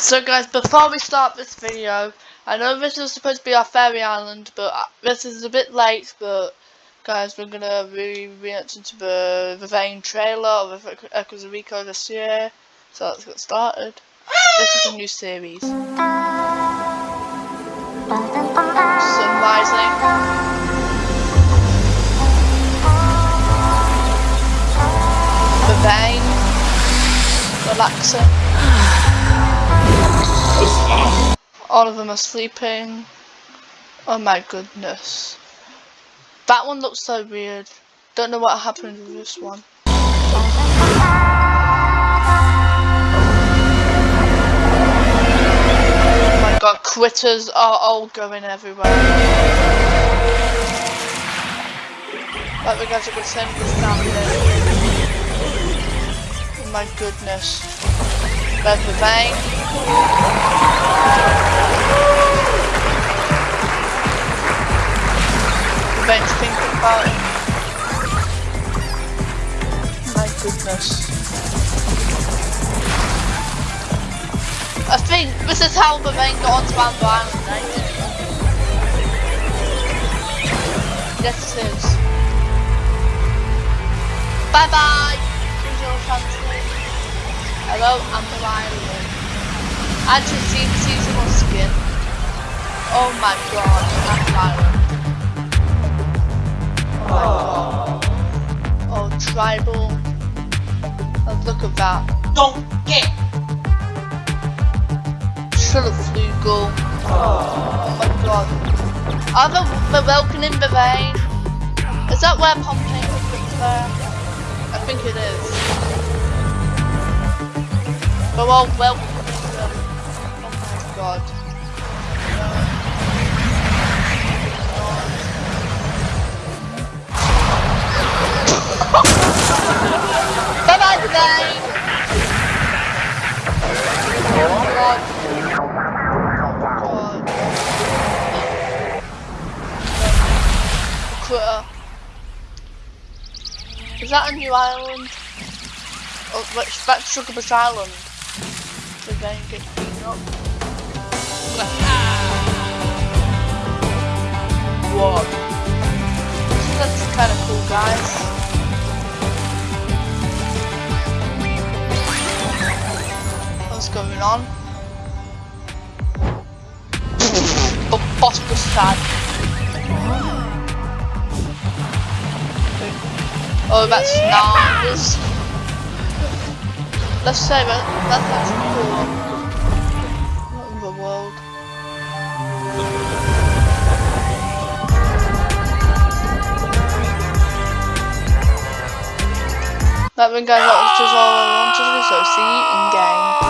So guys, before we start this video, I know this is supposed to be our Faerie Island, but uh, this is a bit late, but guys, we're gonna be reacting to the, Vaine trailer of Echoes of Eco this year, so let's get started. This is a new series. Sun rising. The All of them are sleeping. Oh my goodness. That one looks so weird. Don't know what happened with this one. Oh my god, critters are all going everywhere. Like we guys are gonna send this down here. Oh my goodness. There's the Vaine. The Vaine's thinking about it. My goodness. I think this is how the Vaine got onto Amber Island, right? Yes it is. Bye bye! Hello, Amber Island. Actually, see seasonal skin. Oh my god, Amber Island. Oh. Oh, tribal. Oh, look at that. Don't get. Trilliflugal. Oh my god. The Welkin in the Vaine? Is that where Pompeii was there? I think it is. But well, welcome. Oh my god. Is that a new island? Oh, which, that's Sugarbush Island. The then get beaten up. What? That's kind of cool, guys. What's going on? oh, boss was Oh, that's nice. Let's say that that's cool. What in the world? That one guys, that was just all I wanted, so see you in game.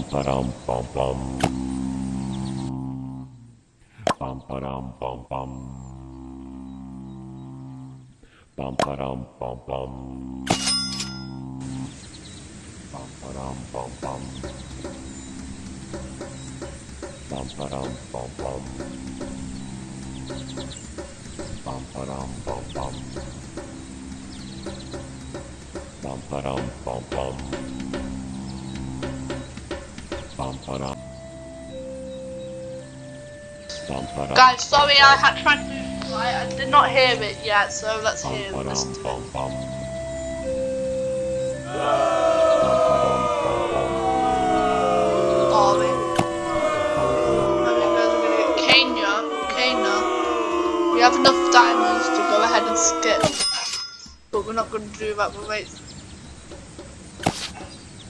pam, param, pam pam. Pam, param, pam pam. Pam, param, pam pam. Pam, param, pam pam. Pam, param, pam pam. Pam, param, pam pam. Pam, param, pam pam. Guys, sorry I had tried to right. I did not hear it yet, so let's hear bum. Boring. I think guys, we're gonna get Kenya. Kenya. We have enough diamonds to go ahead and skip. But we're not gonna do that, but wait.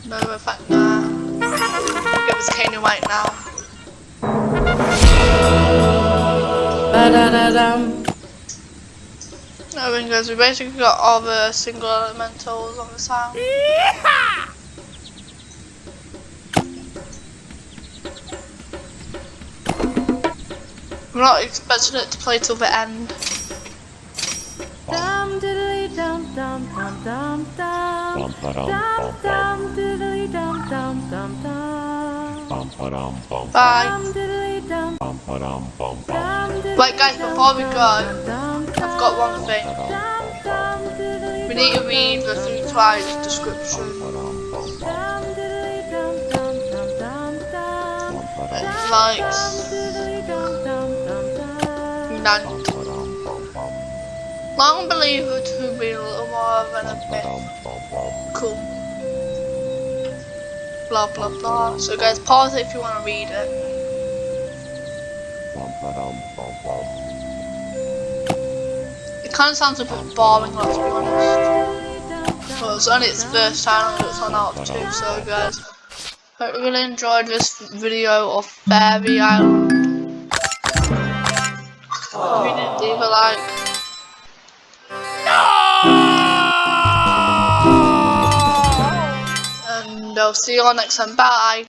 No, in fact, nah. Give right now. Ba-da-da-dum. I think guys, we basically got all the single elementals on this house. We're not expecting it to play till the end. Dum diddly dum dum dum dum dum. Bum ba dum Dum bum bum. dum diddly dum dum dum dum. Bye. Dum diddly dum. Bum ba dum bum bum. Dum diddly Wait, guys, before we go, I've got one thing. Ba dum Dum bum bum. dum diddly We need to read the three twice description. Dum. Likes. None. Bum ba dum bum bum. Long believer to be a little more than a bit dum bum bum. cool. Blah blah blah. So guys, pause it if you want to read it. It kind of sounds a bit boring, let's be honest. Well, it's only its first channel that's on out too, so guys, hope you really enjoyed this video of Faerie Island. If you didn't leave a like. See you all next time. Bye.